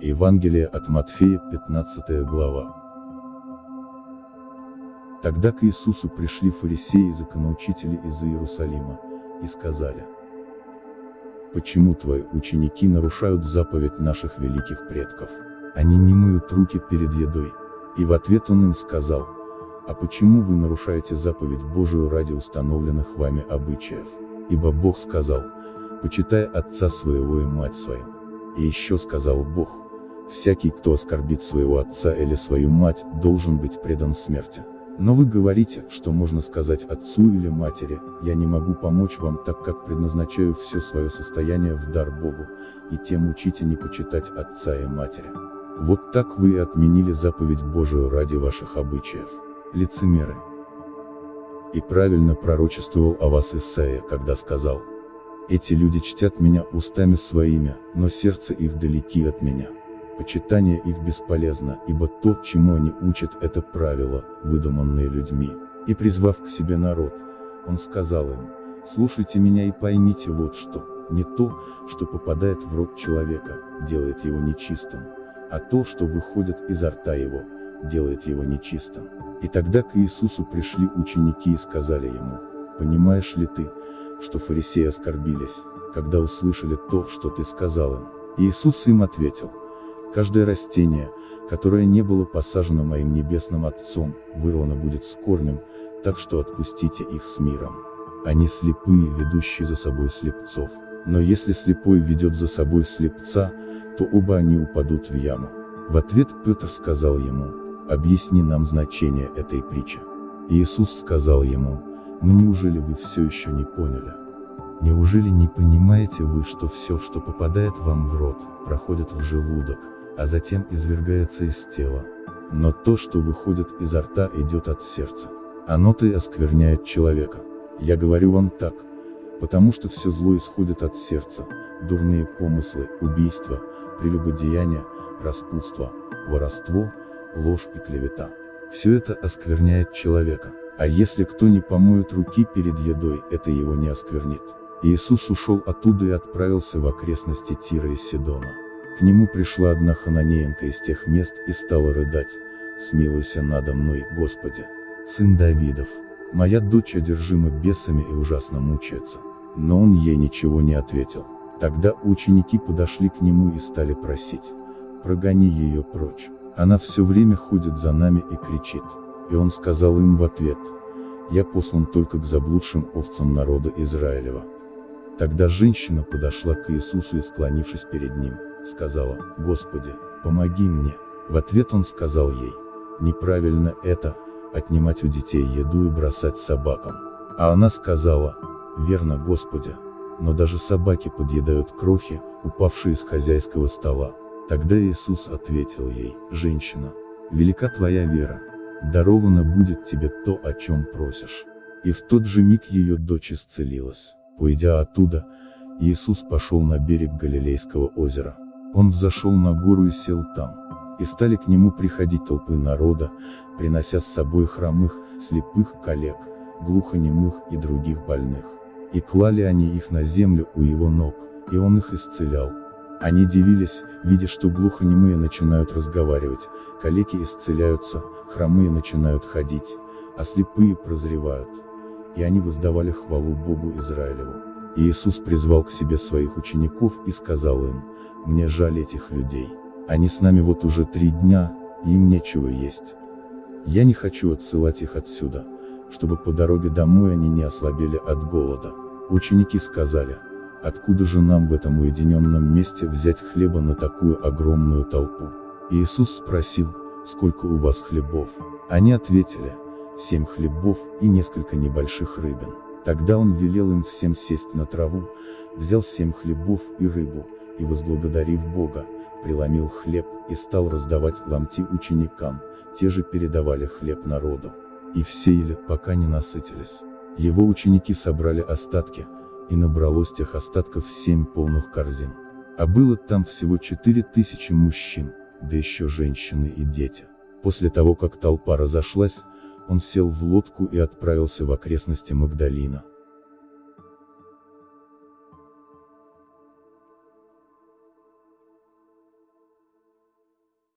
Евангелие от Матфея, 15 глава. Тогда к Иисусу пришли фарисеи и законоучители из Иерусалима, и сказали, «Почему твои ученики нарушают заповедь наших великих предков? Они не моют руки перед едой». И в ответ он им сказал, «А почему вы нарушаете заповедь Божию ради установленных вами обычаев? Ибо Бог сказал, почитай отца своего и мать свою. И еще сказал Бог, всякий, кто оскорбит своего отца или свою мать, должен быть предан смерти. Но вы говорите, что можно сказать отцу или матери, я не могу помочь вам так как предназначаю все свое состояние в дар Богу, и тем учите не почитать отца и матери. Вот так вы и отменили заповедь Божию ради ваших обычаев. Лицемеры. И правильно пророчествовал о вас Исаия, когда сказал, эти люди чтят меня устами своими, но сердце их далеки от меня. Почитание их бесполезно, ибо то, чему они учат, это правила, выдуманные людьми. И призвав к себе народ, он сказал им, слушайте меня и поймите вот что, не то, что попадает в рот человека, делает его нечистым, а то, что выходит изо рта его, делает его нечистым. И тогда к Иисусу пришли ученики и сказали ему, понимаешь ли ты, что фарисеи оскорбились, когда услышали то, что ты сказал им. Иисус им ответил, каждое растение, которое не было посажено моим небесным Отцом, вырвано будет с корнем, так что отпустите их с миром. Они слепые, ведущие за собой слепцов. Но если слепой ведет за собой слепца, то оба они упадут в яму. В ответ Петр сказал ему, объясни нам значение этой притчи. Иисус сказал ему, но неужели вы все еще не поняли? Неужели не понимаете вы, что все, что попадает вам в рот, проходит в желудок, а затем извергается из тела? Но то, что выходит изо рта, идет от сердца. Оно-то и оскверняет человека. Я говорю вам так, потому что все зло исходит от сердца, дурные помыслы, убийства, прелюбодеяние, распутство, воровство, ложь и клевета. Все это оскверняет человека. А если кто не помоет руки перед едой, это его не осквернит. Иисус ушел оттуда и отправился в окрестности Тира и Сидона. К нему пришла одна хананеенка из тех мест и стала рыдать, «Смилуйся надо мной, Господи, сын Давидов, моя дочь одержима бесами и ужасно мучается». Но он ей ничего не ответил. Тогда ученики подошли к нему и стали просить, «Прогони ее прочь, она все время ходит за нами и кричит». И он сказал им в ответ, «Я послан только к заблудшим овцам народа Израилева». Тогда женщина подошла к Иисусу и склонившись перед ним, сказала, «Господи, помоги мне». В ответ он сказал ей, «Неправильно это, отнимать у детей еду и бросать собакам». А она сказала, «Верно, Господи, но даже собаки подъедают крохи, упавшие с хозяйского стола». Тогда Иисус ответил ей, «Женщина, велика твоя вера, даровано будет тебе то, о чем просишь. И в тот же миг ее дочь исцелилась. Уйдя оттуда, Иисус пошел на берег Галилейского озера. Он взошел на гору и сел там. И стали к нему приходить толпы народа, принося с собой хромых, слепых коллег, глухонемых и других больных. И клали они их на землю у его ног, и он их исцелял. Они дивились, видя, что глухонемые начинают разговаривать, калеки исцеляются, хромые начинают ходить, а слепые прозревают. И они воздавали хвалу Богу Израилеву. Иисус призвал к себе своих учеников и сказал им, «Мне жаль этих людей. Они с нами вот уже три дня, и им нечего есть. Я не хочу отсылать их отсюда, чтобы по дороге домой они не ослабели от голода». Ученики сказали, Откуда же нам в этом уединенном месте взять хлеба на такую огромную толпу? Иисус спросил, сколько у вас хлебов? Они ответили, семь хлебов и несколько небольших рыбин. Тогда он велел им всем сесть на траву, взял семь хлебов и рыбу, и возблагодарив Бога, преломил хлеб и стал раздавать ломти ученикам, те же передавали хлеб народу. И все ели, пока не насытились. Его ученики собрали остатки, и набралось тех остатков семь полных корзин. А было там всего четыре тысячи мужчин, да еще женщины и дети. После того как толпа разошлась, он сел в лодку и отправился в окрестности Магдалина.